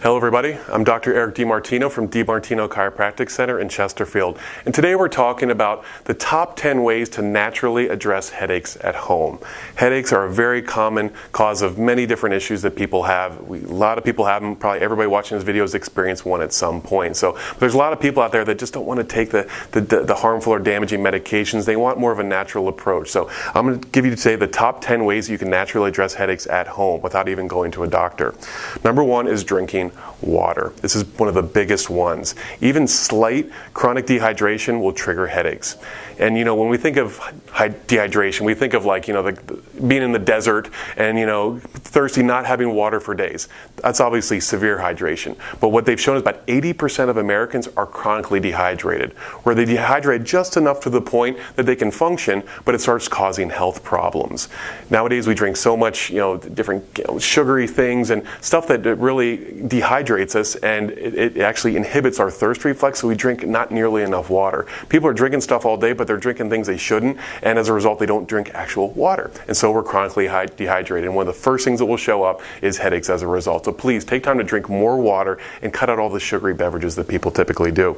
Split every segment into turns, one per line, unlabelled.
Hello everybody, I'm Dr. Eric DiMartino from DiMartino Chiropractic Center in Chesterfield. And today we're talking about the top 10 ways to naturally address headaches at home. Headaches are a very common cause of many different issues that people have. We, a lot of people have them, probably everybody watching this video has experienced one at some point. So there's a lot of people out there that just don't want to take the, the, the harmful or damaging medications. They want more of a natural approach. So I'm going to give you today the top 10 ways you can naturally address headaches at home without even going to a doctor. Number one is drinking water. This is one of the biggest ones. Even slight chronic dehydration will trigger headaches. And you know, when we think of dehydration, we think of like, you know, the, being in the desert and, you know, thirsty, not having water for days. That's obviously severe hydration. But what they've shown is about 80% of Americans are chronically dehydrated, where they dehydrate just enough to the point that they can function, but it starts causing health problems. Nowadays, we drink so much, you know, different you know, sugary things and stuff that really dehydrates us and it, it, actually inhibits our thirst reflex, so we drink not nearly enough water. People are drinking stuff all day, but they're drinking things they shouldn't, and as a result, they don't drink actual water. And so we're chronically dehydrated. And one of the first things that will show up is headaches as a result. So please take time to drink more water and cut out all the sugary beverages that people typically do.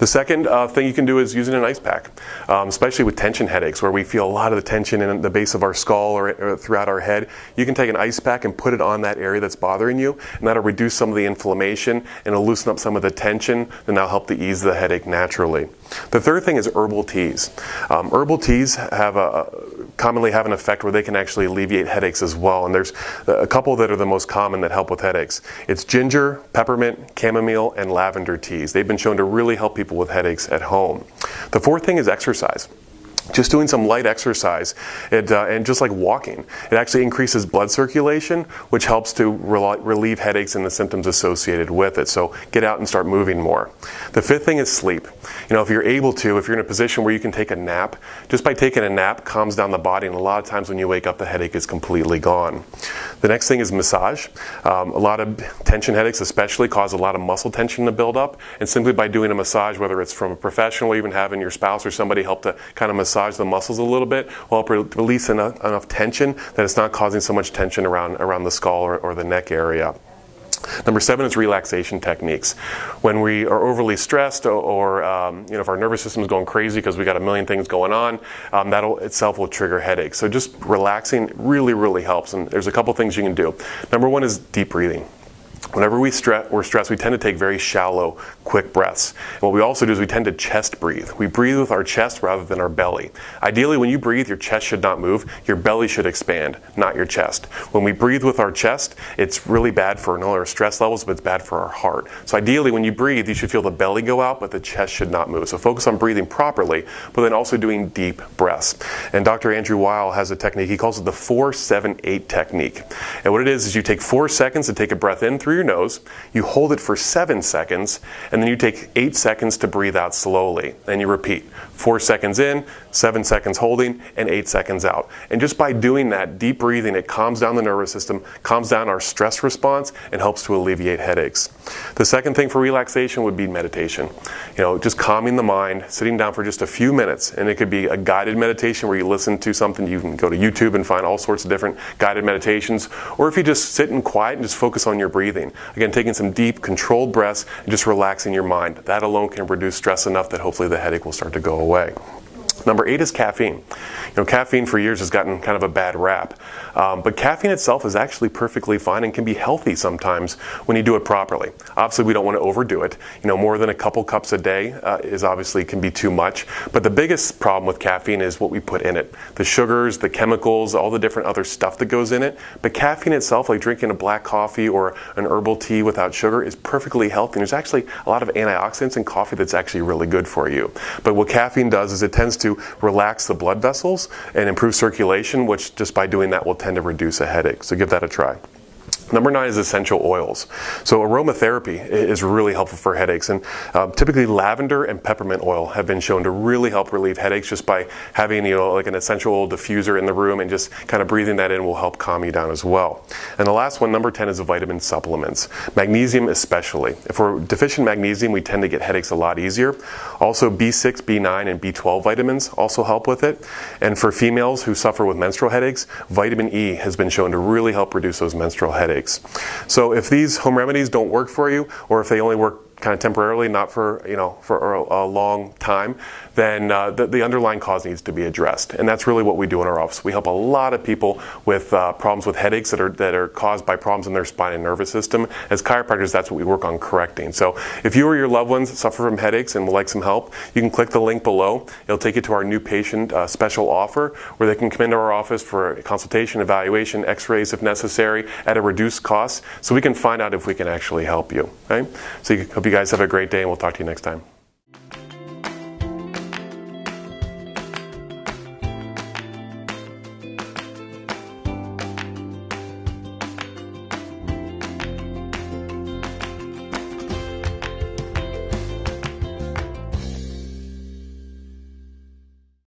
The second uh, thing you can do is using an ice pack, um, especially with tension headaches where we feel a lot of the tension in the base of our skull or, or, throughout our head. You can take an ice pack and put it on that area that's bothering you, and that'll reduce some of the inflammation and it'll loosen up some of the tension, and that'll help to ease the headache naturally. The third thing is herbal teas. Um, herbal teas have a, commonly have an effect where they can actually alleviate headaches as well, and there's a couple that are the most common that help with headaches. It's ginger, peppermint, chamomile, and lavender teas. They've been shown to really help people with headaches at home. The fourth thing is exercise just doing some light exercise. It, uh, and just like walking it actually increases blood circulation which helps to relieve headaches and the symptoms associated with it. So get out and start moving more. The fifth thing is sleep. You know if you're able to if you're in a position where you can take a nap just by taking a nap calms down the body and a lot of times when you wake up the headache is completely gone the next thing is massage um, a lot of tension headaches especially cause a lot of muscle tension to build up and simply by doing a massage whether it's from a professional or even having your spouse or somebody help to kind of massage the muscles a little bit will help re release enough, enough, tension that it's not causing so much tension around, around the skull or, or the neck area. Number seven is relaxation techniques. When we are overly stressed or, or um, you know, if our nervous system is going crazy because we got a million things going on, um, that itself will trigger headaches. So just relaxing really, really helps. And there's a couple things you can do. Number one is deep breathing. Whenever we stre we're stressed, we tend to take very shallow, quick breaths. And what we also do is we tend to chest breathe. We breathe with our chest rather than our belly. Ideally, when you breathe, your chest should not move. Your belly should expand, not your chest. When we breathe with our chest, it's really bad for not only our stress levels, but it's bad for our heart. So ideally, when you breathe, you should feel the belly go out, but the chest should not move. So focus on breathing properly, but then also doing deep breaths. And Dr. Andrew Weil has a technique, he calls it the 478 technique. And what it is, is you take four seconds to take a breath in through your nose, you hold it for seven seconds, and then you take eight seconds to breathe out slowly. Then you repeat four seconds in, seven seconds holding, and eight seconds out. And just by doing that deep breathing, it calms down the nervous system, calms down our stress response, and helps to alleviate headaches. The second thing for relaxation would be meditation. You know, just calming the mind, sitting down for just a few minutes, and it could be a guided meditation where you listen to something. You can go to YouTube and find all sorts of different guided meditations, or if you just sit in quiet and just focus on your breathing. Again, taking some deep, controlled breaths and just relaxing your mind. That alone can reduce stress enough that hopefully the headache will start to go away. Number eight is caffeine. You know, caffeine for years has gotten kind of a bad rap, um, but caffeine itself is actually perfectly fine and can be healthy sometimes when you do it properly. Obviously, we don't want to overdo it. You know, more than a couple cups a day uh, is obviously can be too much. But the biggest problem with caffeine is what we put in it: the sugars, the chemicals, all the different other stuff that goes in it. But caffeine itself, like drinking a black coffee or an herbal tea without sugar, is perfectly healthy. And there's actually a lot of antioxidants in coffee that's actually really good for you. But what caffeine does is it tends to relax the blood vessels and improve circulation, which just by doing that will tend to reduce a headache. So give that a try. Number nine is essential oils. So aromatherapy is really helpful for headaches, and uh, typically lavender and peppermint oil have been shown to really help relieve headaches just by having you know like an essential diffuser in the room and just kind of breathing that in will help calm you down as well. And the last one, number ten, is the vitamin supplements. Magnesium especially. If we're deficient in magnesium, we tend to get headaches a lot easier. Also, B6, B9, and B12 vitamins also help with it. And for females who suffer with menstrual headaches, vitamin E has been shown to really help reduce those menstrual headaches. So if these home remedies don't work for you, or if they only work kind of temporarily, not for you know for a, a long time, then uh, the, the, underlying cause needs to be addressed, and that's really what we do in our office. We help a lot of people with uh, problems with headaches that are that are caused by problems in their spine and nervous system. As chiropractors, that's what we work on correcting. So if you or your loved ones suffer from headaches and would like some help, you can click the link below. It'll take you to our new patient uh, special offer where they can come into our office for consultation, evaluation, X-rays if necessary, at a reduced cost, so we can find out if we can actually help you. Okay? So you, hope you guys have a great day, and we'll talk to you next time.